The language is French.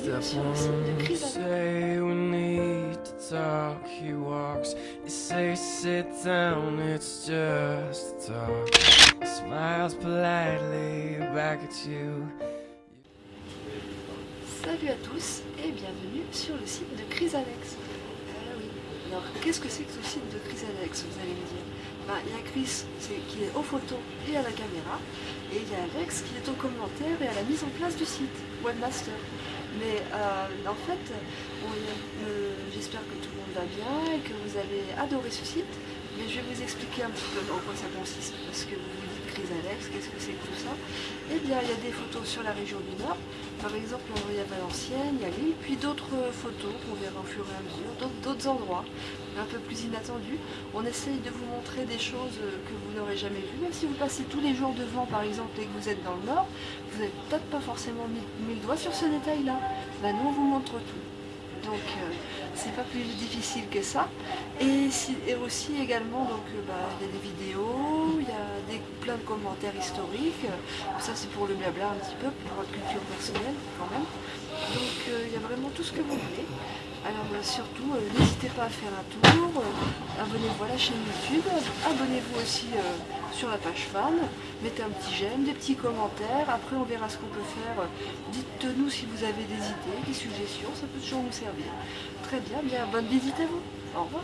site de Chrysalix. Say we need to talk, he walks. You say sit down, it's just talk. He smiles politely back at you. Salut à tous et bienvenue sur le site de Chrysalex. Ah oui. Alors qu'est-ce que c'est que ce site de Chrysalex vous allez me dire? Ben, Il y a Chris qui est aux photos et à la caméra et il y a Alex qui est aux commentaires et à la mise en place du site, Webmaster. Mais euh, en fait, euh, j'espère que tout le monde va bien et que vous avez adoré ce site. Je vais vous expliquer un petit peu en quoi ça consiste parce que vous vous dites Chrysalex, qu'est-ce que c'est que tout ça? Eh bien, il y a des photos sur la région du Nord, par exemple, il y a Valenciennes, il y a Lille, puis d'autres photos qu'on verra au fur et à mesure, d'autres- endroits un peu plus inattendus. On essaye de vous montrer des choses que vous n'aurez jamais vues, même si vous passez tous les jours devant, par exemple, et que vous êtes dans le Nord, vous n'avez peut-être pas forcément mis, le doigt sur ce détail-là. Bah, nous, on vous montre tout. Donc, euh, c'est pas plus difficile que ça. Et, si- et aussi également, donc, euh, bah, il y a des vidéos, il y a des, plein de commentaires historiques. Ça, c'est pour le blabla un petit peu, pour votre culture personnelle quand même. Donc, euh, il y a vraiment tout ce que vous voulez. Alors, euh, surtout, euh, n'hésitez pas à faire un tour. euh, Abonnez-vous à la chaîne YouTube. Abonnez-vous aussi euh, sur la page fan. Mettez un petit j'aime, des petits commentaires. Après, on verra ce qu'on peut faire. Dites-nous si vous avez des idées, des suggestions. Ça peut toujours nous servir. Très bien, bien bonne visite à vous. Au revoir.